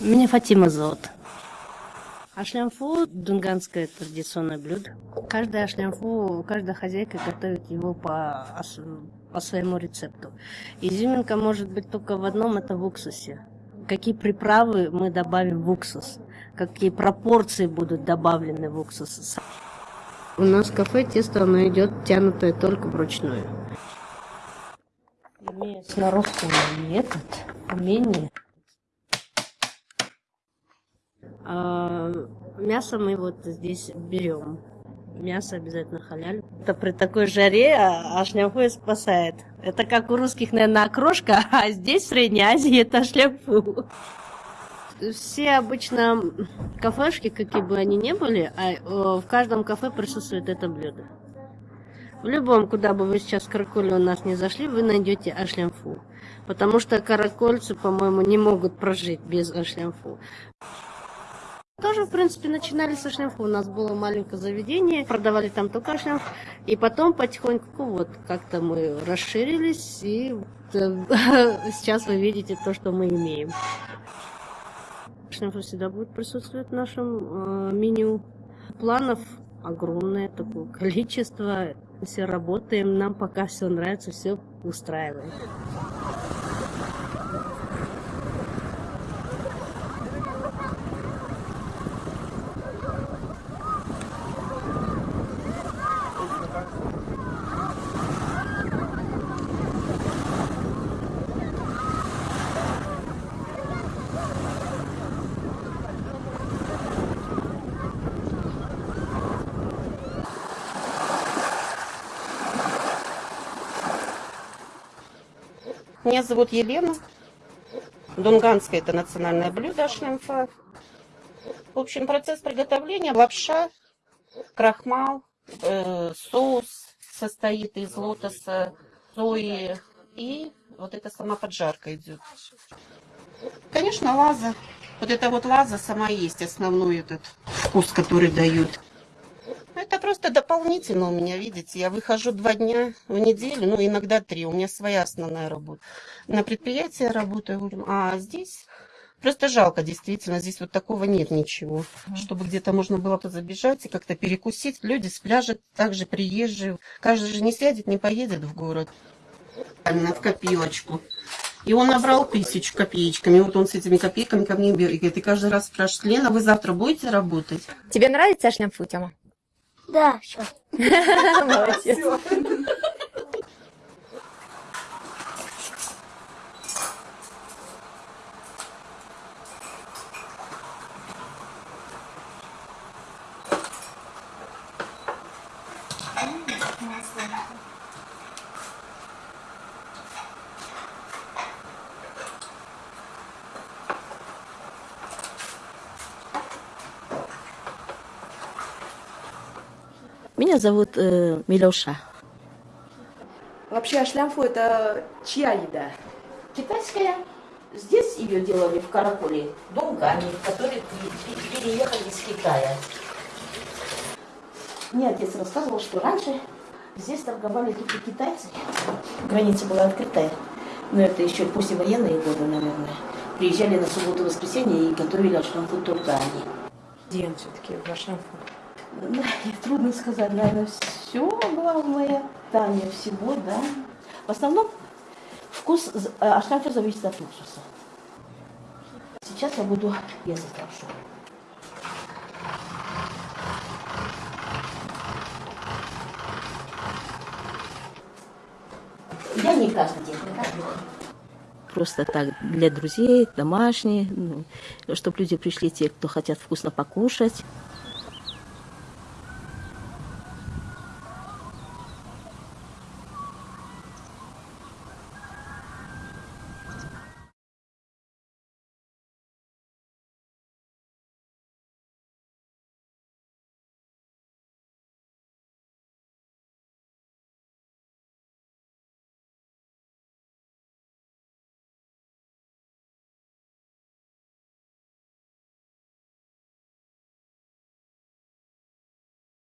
Меня Фатима зовут. Ашлямфу – дунганское традиционное блюдо. Каждая ашлямфу, каждая хозяйка готовит его по, по своему рецепту. Изюминка может быть только в одном – это в уксусе. Какие приправы мы добавим в уксус, какие пропорции будут добавлены в уксус. У нас в кафе тесто оно идет тянутое только вручную. Имея сноровку метод, умение, а, мясо мы вот здесь берем. Мясо обязательно халяль. Это при такой жаре а, ашляфу спасает. Это как у русских, наверное, окрошка, а здесь, в Средней Азии, это ашляфу. Все обычно кафешки, какие бы они ни были, а в каждом кафе присутствует это блюдо. В любом, куда бы вы сейчас караколе у нас не зашли, вы найдете ашлямфу. Потому что каракольцы, по-моему, не могут прожить без ашлямфу. Тоже, в принципе, начинали со шлемфа. У нас было маленькое заведение, продавали там только шлемф. И потом потихоньку вот как-то мы расширились, и сейчас вы видите то, что мы имеем. Шлемф всегда будет присутствовать в нашем э, меню. Планов огромное такое количество. Все работаем, нам пока все нравится, все устраивает. Меня зовут Елена. Дунганское это национальное блюдо шлемфа. В общем, процесс приготовления лапша, крахмал, э, соус состоит из лотоса, сои и вот эта сама поджарка идет. Конечно, лаза. Вот эта вот лаза сама есть основной этот вкус, который дают. Это просто дополнительно у меня, видите, я выхожу два дня в неделю, ну иногда три, у меня своя основная работа. На предприятии я работаю, а здесь просто жалко, действительно, здесь вот такого нет ничего, чтобы где-то можно было забежать и как-то перекусить. Люди с пляжа также приезжие, каждый же не сядет, не поедет в город. Именно в копеечку. И он набрал тысячу копеечками. Вот он с этими копейками ко мне бегает. И каждый раз спрашивает, Лена, вы завтра будете работать? Тебе нравится шлямфу, Тёма? Да, все. Молодец. Меня зовут э, Милюша. Вообще ашлямфу это чья еда? Китайская. Здесь ее делали в Каракуле, Дунгане, которые переехали из Китая. Мне отец рассказывал, что раньше здесь торговали только китайцы. Граница была открытая. Но это еще послевоенные годы, наверное. Приезжали на субботу-воскресенье и готовили ашлямфу только они. Где он все-таки в ашлямфу? Трудно сказать, наверное, все главное, Таня всего, да. В основном вкус ашлямфа зависит от уксуса. Сейчас я буду резать лапшу. Я не каждый день, не каждый день. Просто так, для друзей, домашние, ну, чтобы люди пришли, те, кто хотят вкусно покушать.